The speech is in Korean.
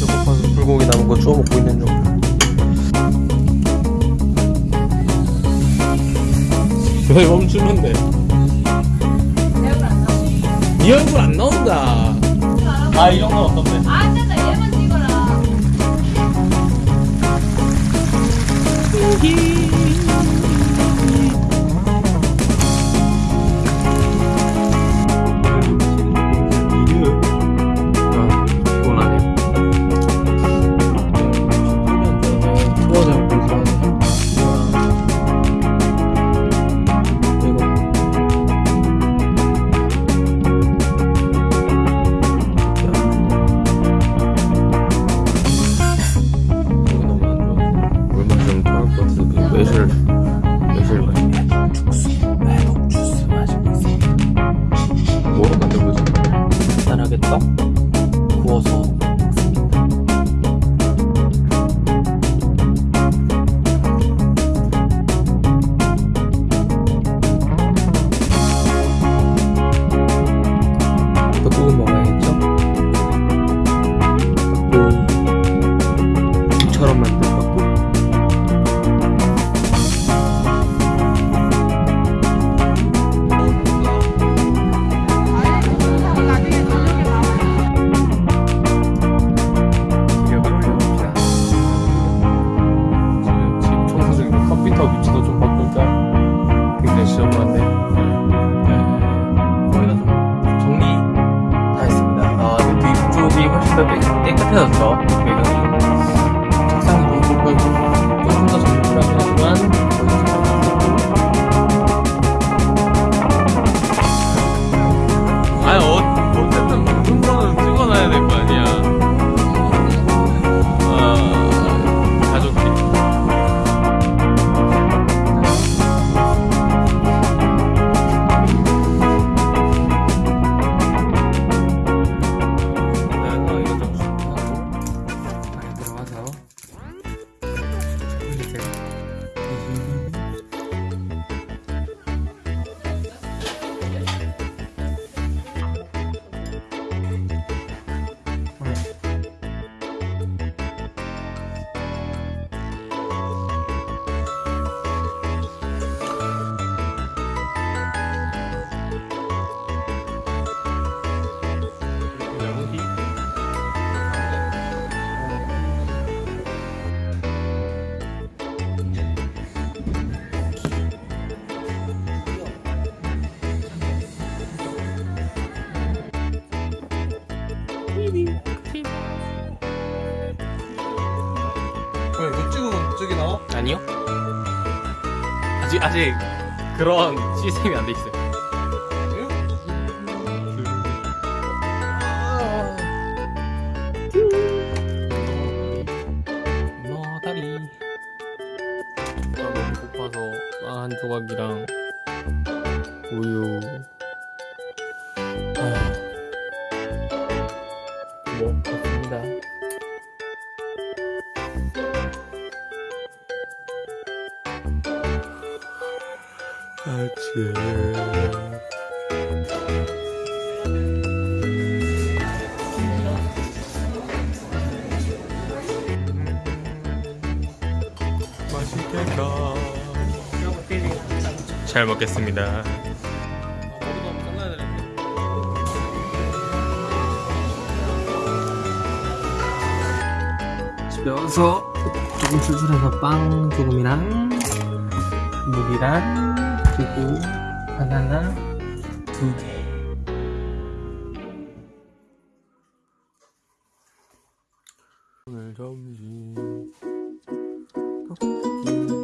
배고파서 불고기 남은 거 주워 먹고 있는 중. 왜 멈추면 돼? 네 얼굴 안 나온다. 아, 이 정도는 어떤데? 아, 진짜 얘만 찍어라. 아, 주스 마시고 있어. 뭐로 만들고 있어? 간단하게 떡 구워서. 떡국은 먹어야겠죠? 떡국처럼 만든 떡 지저분한데 네, 거의 다좀 정리 다 했습니다. 아, 근데 뒤쪽이 훨씬 더 깨- 깨끗해졌죠. 배경이 왜 이거 찍으면 저기 나와? 아니요. 아직 아직 그런 시스템이 안 돼 있어요. 너 다리. 아, 너무 고파서 빵 한 조각이랑 우유. 아침. 맛있겠다. 잘 먹겠습니다. 집에 와서 조금 출출해서 빵 조금이랑 물이랑 그리고 바나나 두개. 오늘 점심. 떡볶이